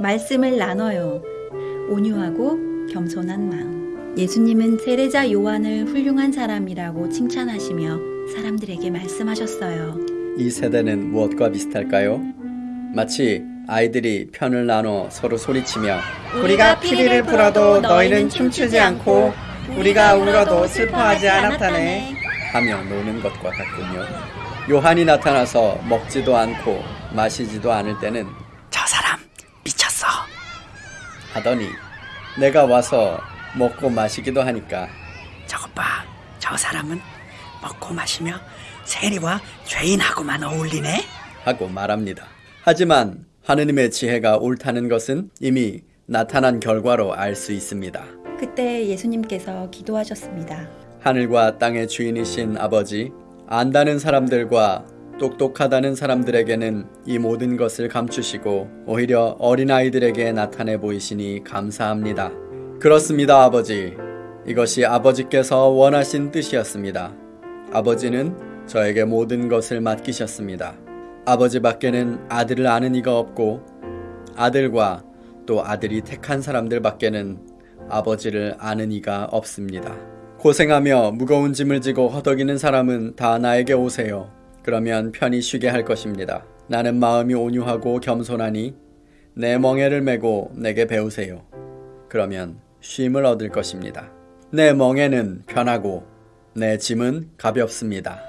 말씀을 나눠요. 온유하고 겸손한 마음. 예수님은 세례자 요한을 훌륭한 사람이라고 칭찬하시며 사람들에게 말씀하셨어요. 이 세대는 무엇과 비슷할까요? 마치 아이들이 편을 나눠 서로 소리치며 우리가 피리를 불어도 너희는 춤추지 않고 우리가 울어도 슬퍼하지 않았다네. 하며 노는 것과 같군요. 요한이 나타나서 먹지도 않고 마시지도 않을 때는. 하더니 내가 와서 먹고 마시기도 하니까 저것 봐. 저 사람은 먹고 마시며 세리와 죄인하고만 어울리네. 하고 말합니다. 하지만 하느님의 지혜가 옳다는 것은 이미 나타난 결과로 알 수 있습니다. 그때 예수님께서 기도하셨습니다. 하늘과 땅의 주인이신 아버지, 안다는 사람들과 똑똑하다는 사람들에게는 이 모든 것을 감추시고 오히려 어린아이들에게 나타내 보이시니 감사합니다. 그렇습니다, 아버지. 이것이 아버지께서 원하신 뜻이었습니다. 아버지는 저에게 모든 것을 맡기셨습니다. 아버지 밖에는 아들을 아는 이가 없고 아들과 또 아들이 택한 사람들 밖에는 아버지를 아는 이가 없습니다. 고생하며 무거운 짐을 지고 허덕이는 사람은 다 나에게 오세요. 그러면 편히 쉬게 할 것입니다. 나는 마음이 온유하고 겸손하니 내 멍에를 메고 내게 배우세요. 그러면 쉼을 얻을 것입니다. 내 멍에는 편하고 내 짐은 가볍습니다.